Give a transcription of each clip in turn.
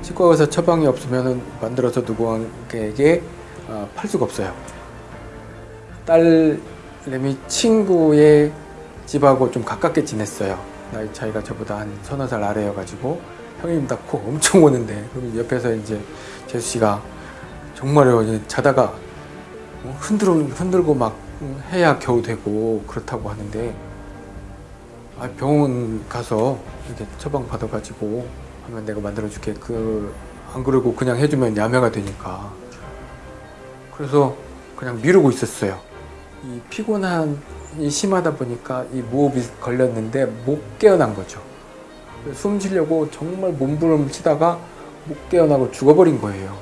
치과 의사 처방이 없으면 만들어서 누구에게 어, 팔 수가 없어요. 딸내미 친구의 집하고 좀 가깝게 지냈어요. 나이 차이가 저보다 한 서너 살 아래여가지고 형님 낳고 엄청 오는데 그럼 옆에서 이제 재수 씨가 정말요 자다가 흔들 흔들고 막 해야 겨우 되고 그렇다고 하는데 아, 병원 가서 이렇게 처방 받아가지고 하면 내가 만들어줄게. 그 안 그러고 그냥 해주면 야매가 되니까. 그래서 그냥 미루고 있었어요. 이 피곤함이 심하다 보니까 이 무호흡이 걸렸는데 못 깨어난 거죠. 숨 쉬려고 정말 몸부림 치다가 못 깨어나고 죽어버린 거예요.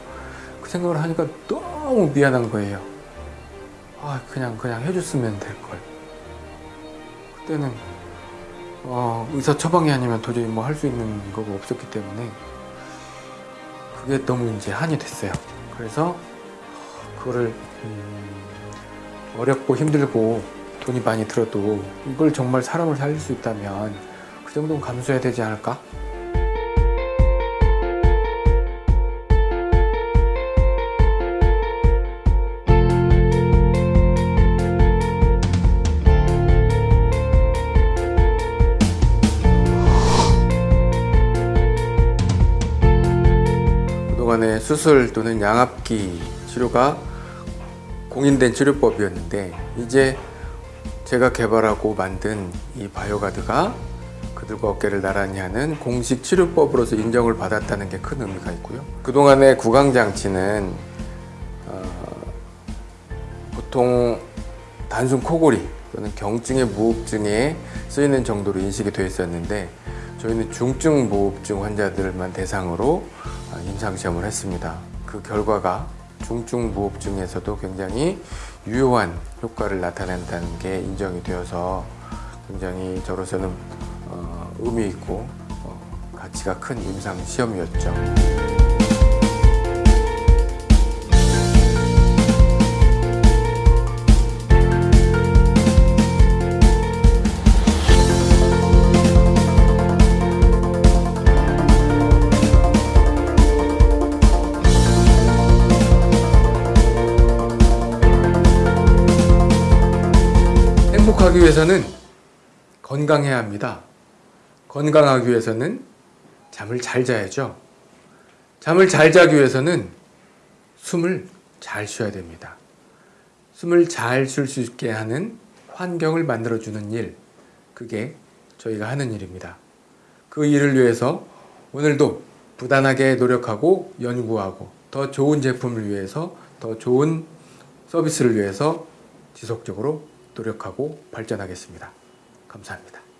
그 생각을 하니까 너무 미안한 거예요. 아 그냥 그냥 해줬으면 될걸. 그때는 어, 의사 처방이 아니면 도저히 뭐 할 수 있는 거가 없었기 때문에 그게 너무 이제 한이 됐어요. 그래서 그거를 음, 어렵고 힘들고 돈이 많이 들어도 이걸 정말 사람을 살릴 수 있다면 그 정도는 감수해야 되지 않을까? 그동안에 수술 또는 양압기 치료가 공인된 치료법이었는데 이제 제가 개발하고 만든 이 바이오가드가 그들과 어깨를 나란히 하는 공식 치료법으로서 인정을 받았다는 게 큰 의미가 있고요. 그동안의 구강장치는 어, 보통 단순 코골이 또는 경증의 무호흡증에 쓰이는 정도로 인식이 되어 있었는데 저희는 중증 무호흡증 환자들만 대상으로 아, 임상시험을 했습니다. 그 결과가 중증 무호흡증에서도 굉장히 유효한 효과를 나타낸다는 게 인정이 되어서 굉장히 저로서는 어, 의미 있고 어, 가치가 큰 임상시험이었죠. 행복하기 위해서는 건강해야 합니다. 건강하기 위해서는 잠을 잘 자야죠. 잠을 잘 자기 위해서는 숨을 잘 쉬어야 됩니다. 숨을 잘 쉴 수 있게 하는 환경을 만들어주는 일, 그게 저희가 하는 일입니다. 그 일을 위해서 오늘도 부단하게 노력하고 연구하고 더 좋은 제품을 위해서 더 좋은 서비스를 위해서 지속적으로 노력하고 발전하겠습니다. 감사합니다.